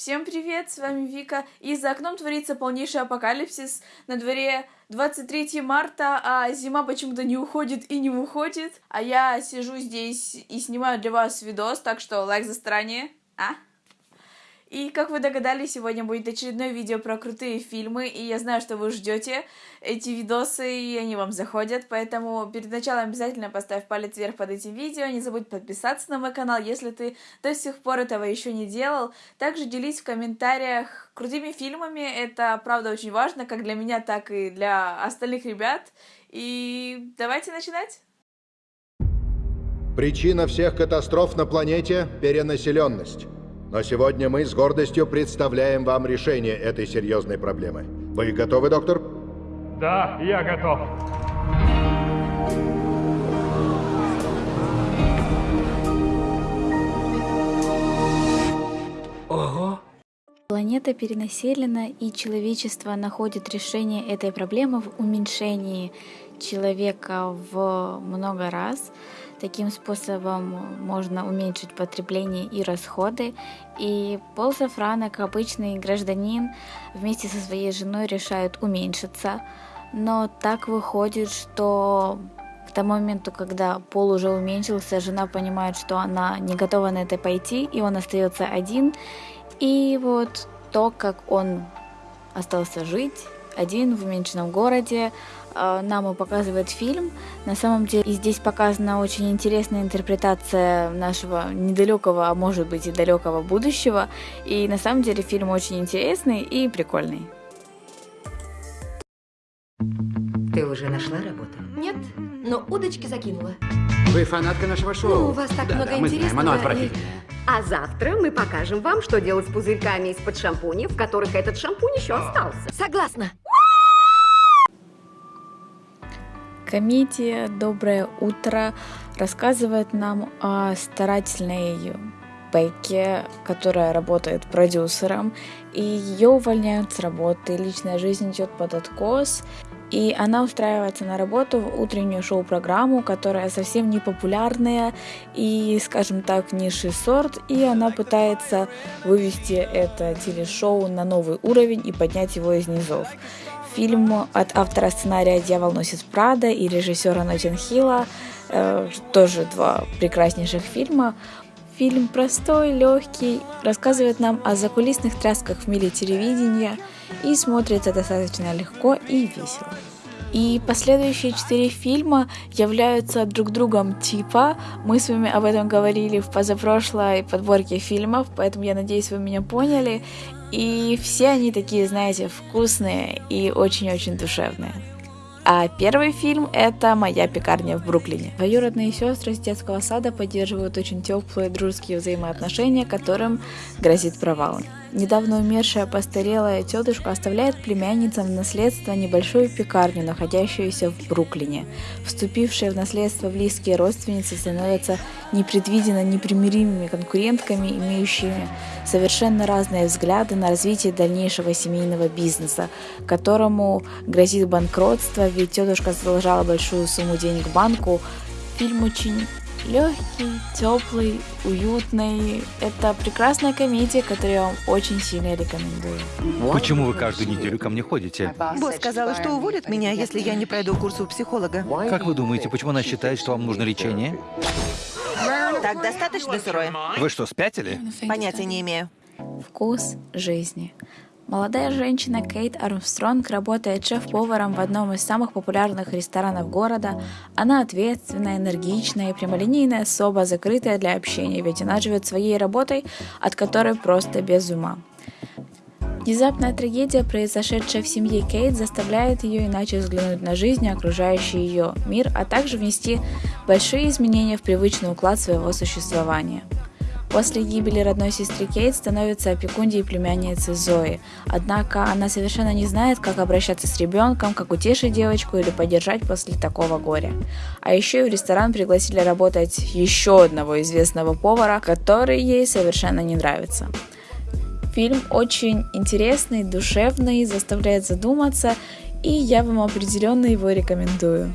Всем привет, с вами Вика, и за окном творится полнейший апокалипсис, на дворе 23 марта, а зима почему-то не уходит и не выходит, а я сижу здесь и снимаю для вас видос, так что лайк за старание, а? И, как вы догадались, сегодня будет очередное видео про крутые фильмы, и я знаю, что вы ждете эти видосы, и они вам заходят, поэтому перед началом обязательно поставь палец вверх под этим видео, не забудь подписаться на мой канал, если ты до сих пор этого еще не делал. Также делись в комментариях крутыми фильмами, это, правда, очень важно, как для меня, так и для остальных ребят. И давайте начинать! Причина всех катастроф на планете – перенаселенность. Но сегодня мы с гордостью представляем вам решение этой серьезной проблемы. Вы готовы, доктор? Да, я готов. Ого! Планета перенаселена, и человечество находит решение этой проблемы в уменьшении человека в много раз. Таким способом можно уменьшить потребление и расходы. И Пол Сафран, как обычный гражданин, вместе со своей женой решают уменьшиться. Но так выходит, что к тому моменту, когда Пол уже уменьшился, жена понимает, что она не готова на это пойти, и он остается один. И вот то, как он остался жить один в уменьшенном городе, нам и показывает фильм. На самом деле и здесь показана очень интересная интерпретация нашего недалекого, а может быть и далекого будущего. И на самом деле фильм очень интересный и прикольный. Ты уже нашла работу? Нет, но удочки закинула. Вы фанатка нашего шоу? Ну, у вас так да, много да, мы знаем, интересного. оно и- отвратительное. А завтра мы покажем вам, что делать с пузырьками из-под шампуня, в которых этот шампунь еще остался. Согласна. Комедия «Доброе утро» рассказывает нам о старательной Бекке, которая работает продюсером, и ее увольняют с работы, личная жизнь идет под откос, и она устраивается на работу в утреннюю шоу-программу, которая совсем не популярная и, скажем так, низший сорт, и она пытается вывести это телешоу на новый уровень и поднять его из низов. Фильм от автора сценария «Дьявол носит Прада» и режиссера Нотин Хилла, э, тоже два прекраснейших фильма. Фильм простой, легкий, рассказывает нам о закулисных трясках в мире телевидения и смотрится достаточно легко и весело. И последующие четыре фильма являются друг другом типа. Мы с вами об этом говорили в позапрошлой подборке фильмов, поэтому я надеюсь, вы меня поняли. И все они такие, знаете, вкусные и очень-очень душевные. А первый фильм – это «Моя пекарня в Бруклине». Двоюродные сестры с детского сада поддерживают очень теплые дружеские взаимоотношения, которым грозит провал. Недавно умершая постарелая тетушка оставляет племянницам в наследство небольшую пекарню, находящуюся в Бруклине. Вступившие в наследство близкие родственницы становятся непредвиденно непримиримыми конкурентками, имеющими совершенно разные взгляды на развитие дальнейшего семейного бизнеса, которому грозит банкротство, ведь тетушка задолжала большую сумму денег банку. Фильм очень легкий, теплый, уютный. Это прекрасная комедия, которую я вам очень сильно рекомендую. Почему вы каждую неделю ко мне ходите? Босс сказала, что уволит меня, если я не пройду курс у психолога. Как вы думаете, почему она считает, что вам нужно лечение? Так достаточно сырое? Вы что, спятили? Понятия не имею. Вкус жизни. Молодая женщина Кейт Армстронг работает шеф-поваром в одном из самых популярных ресторанов города. Она ответственная, энергичная и прямолинейная особа, закрытая для общения, ведь она живет своей работой, от которой просто без ума. Внезапная трагедия, произошедшая в семье Кейт, заставляет ее иначе взглянуть на жизнь и окружающий ее мир, а также внести большие изменения в привычный уклад своего существования. После гибели родной сестры Кейт становится опекуньей племянницы Зои. Однако она совершенно не знает, как обращаться с ребенком, как утешить девочку или поддержать после такого горя. А еще и в ресторан пригласили работать еще одного известного повара, который ей совершенно не нравится. Фильм очень интересный, душевный, заставляет задуматься, и я вам определенно его рекомендую.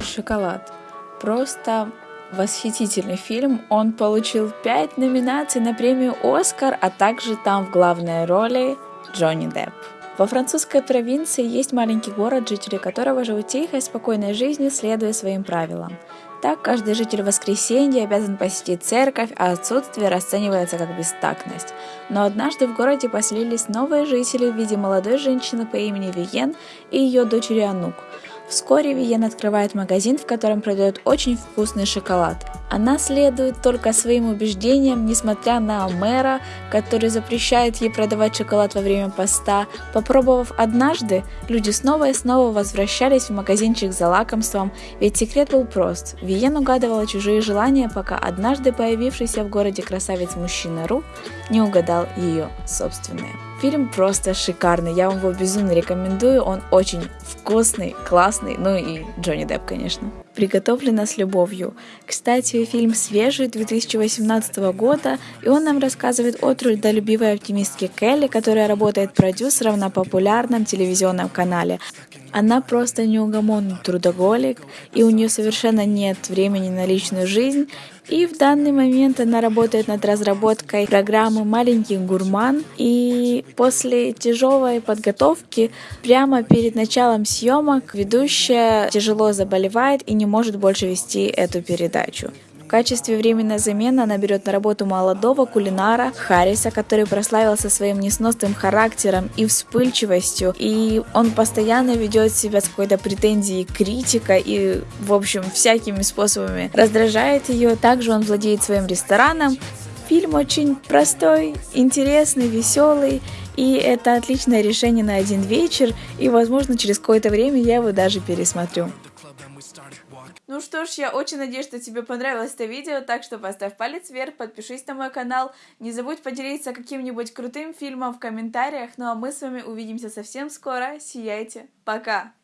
Шоколад. Просто Восхитительный фильм. Он получил 5 номинаций на премию «Оскар», а также там в главной роли Джонни Депп. Во французской провинции есть маленький город, жители которого живут тихой, спокойной жизнью, следуя своим правилам. Так, каждый житель в воскресенье обязан посетить церковь, а отсутствие расценивается как бестактность. Но однажды в городе поселились новые жители в виде молодой женщины по имени Виен и ее дочери Анук – Вскоре Виен открывает магазин, в котором продают очень вкусный шоколад. Она следует только своим убеждениям, несмотря на мэра, который запрещает ей продавать шоколад во время поста. Попробовав однажды, люди снова и снова возвращались в магазинчик за лакомством, ведь секрет был прост. Виен угадывала чужие желания, пока однажды появившийся в городе красавец-мужчина Ру не угадал ее собственные. Фильм просто шикарный, я вам его безумно рекомендую, он очень вкусный, классный, ну и Джонни Депп, конечно. Приготовлено с любовью. Кстати, фильм свежий 2018 года, и он нам рассказывает о трудолюбивой оптимистке Келли, которая работает продюсером на популярном телевизионном канале. Она просто неугомонный трудоголик, и у нее совершенно нет времени на личную жизнь, и в данный момент она работает над разработкой программы «Маленький гурман». И после тяжелой подготовки, прямо перед началом съемок, ведущая тяжело заболевает и не может больше вести эту передачу. В качестве временной замены она берет на работу молодого кулинара Харриса, который прославился своим несносным характером и вспыльчивостью, и он постоянно ведет себя с какой-то претензией критика и, в общем, всякими способами раздражает ее. Также он владеет своим рестораном, Фильм очень простой, интересный, веселый, и это отличное решение на один вечер, и, возможно, через какое-то время я его даже пересмотрю. Ну что ж, я очень надеюсь, что тебе понравилось это видео, так что поставь палец вверх, подпишись на мой канал, не забудь поделиться каким-нибудь крутым фильмом в комментариях, ну а мы с вами увидимся совсем скоро, сияйте, пока!